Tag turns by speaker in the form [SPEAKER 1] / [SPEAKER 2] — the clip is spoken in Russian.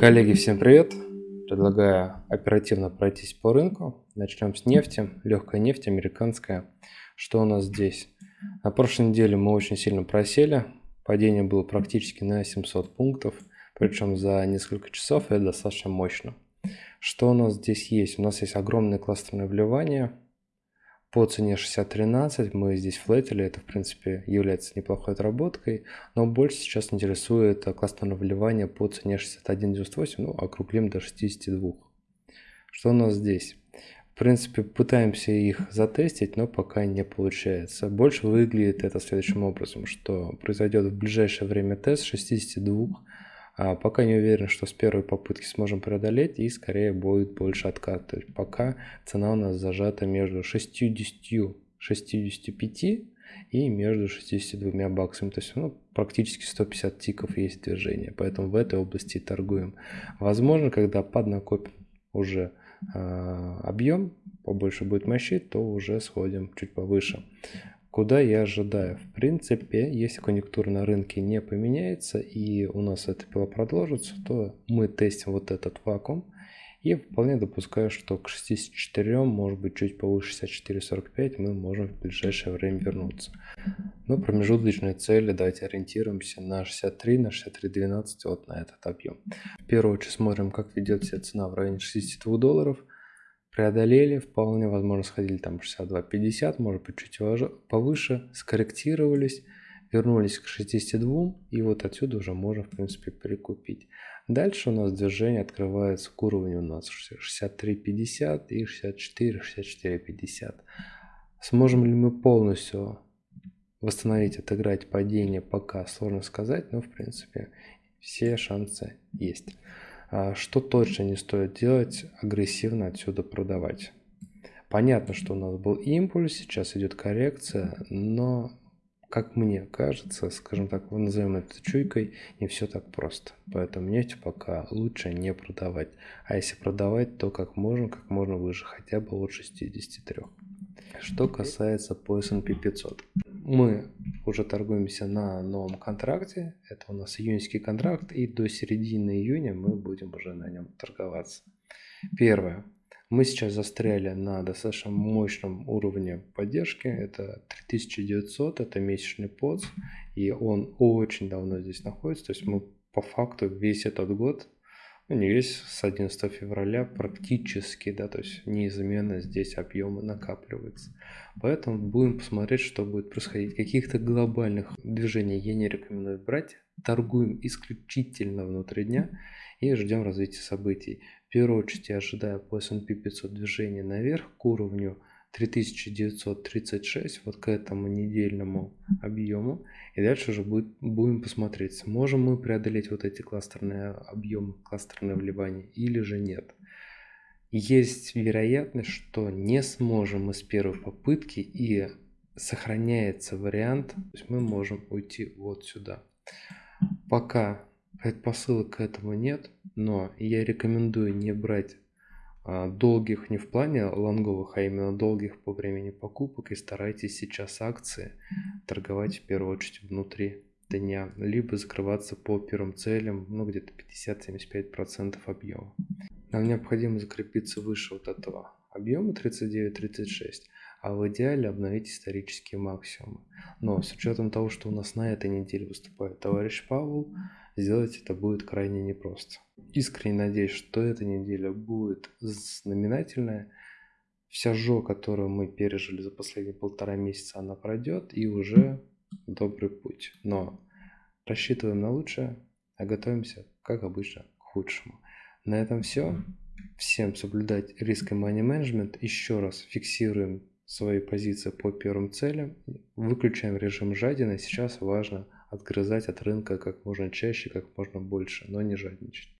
[SPEAKER 1] Коллеги, всем привет! Предлагаю оперативно пройтись по рынку. Начнем с нефти. Легкая нефть, американская. Что у нас здесь? На прошлой неделе мы очень сильно просели. Падение было практически на 700 пунктов. Причем за несколько часов это достаточно мощно. Что у нас здесь есть? У нас есть огромное кластерное вливание по цене 60.13 мы здесь флетили, это в принципе является неплохой отработкой, но больше сейчас интересует классное вливание по цене 61.98, ну округлим до 62. Что у нас здесь? В принципе, пытаемся их затестить, но пока не получается. Больше выглядит это следующим образом, что произойдет в ближайшее время тест 62 а пока не уверен, что с первой попытки сможем преодолеть и скорее будет больше откат. То есть пока цена у нас зажата между 60 65 и между 62 баксами. То есть ну, практически 150 тиков есть движение. Поэтому в этой области торгуем. Возможно, когда поднакопим уже э, объем, побольше будет мощи, то уже сходим чуть повыше. Куда я ожидаю? В принципе, если конъюнктура на рынке не поменяется и у нас эта пила продолжится, то мы тестим вот этот вакуум. И вполне допускаю, что к 64, может быть чуть повыше 64-45 мы можем в ближайшее время вернуться. Но промежуточные цели, давайте ориентируемся на 63, на 63.12, вот на этот объем. В первую очередь смотрим, как ведет себя цена в районе 62 долларов преодолели, вполне возможно сходили там 62-50, может быть чуть повыше, скорректировались, вернулись к 62 и вот отсюда уже можно в принципе прикупить. Дальше у нас движение открывается к уровню у нас 63-50 и 64-64-50. Сможем ли мы полностью восстановить, отыграть падение, пока сложно сказать, но в принципе все шансы есть. А что точно не стоит делать, агрессивно отсюда продавать. Понятно, что у нас был импульс, сейчас идет коррекция, но, как мне кажется, скажем так, назовем это чуйкой, не все так просто. Поэтому нефть пока лучше не продавать. А если продавать, то как можно, как можно выше, хотя бы от 63. Что касается по S&P 500 мы уже торгуемся на новом контракте. Это у нас июньский контракт. И до середины июня мы будем уже на нем торговаться. Первое. Мы сейчас застряли на достаточно мощном уровне поддержки. Это 3900, это месячный подс. И он очень давно здесь находится. То есть мы по факту весь этот год весь с 11 февраля практически, да, то есть неизменно здесь объемы накапливаются. Поэтому будем посмотреть, что будет происходить. Каких-то глобальных движений я не рекомендую брать. Торгуем исключительно внутри дня и ждем развития событий. В первую очередь я ожидаю по S&P 500 движения наверх к уровню 3936 вот к этому недельному объему. И дальше уже будет, будем посмотреть, сможем мы преодолеть вот эти кластерные объемы, кластерные вливания или же нет. Есть вероятность, что не сможем мы с первой попытки и сохраняется вариант, то есть мы можем уйти вот сюда. Пока предпосылок к этому нет, но я рекомендую не брать долгих не в плане лонговых, а именно долгих по времени покупок и старайтесь сейчас акции торговать в первую очередь внутри дня, либо закрываться по первым целям, ну где-то 50-75% объема. Нам необходимо закрепиться выше вот этого объема 39-36, а в идеале обновить исторические максимумы. Но с учетом того, что у нас на этой неделе выступает товарищ Павел, сделать это будет крайне непросто. Искренне надеюсь, что эта неделя будет знаменательная. Вся жо, которую мы пережили за последние полтора месяца, она пройдет и уже добрый путь. Но рассчитываем на лучшее, а готовимся, как обычно, к худшему. На этом все. Всем соблюдать риск и money management. Еще раз фиксируем свои позиции по первым целям. Выключаем режим жадины. Сейчас важно отгрызать от рынка как можно чаще, как можно больше, но не жадничать.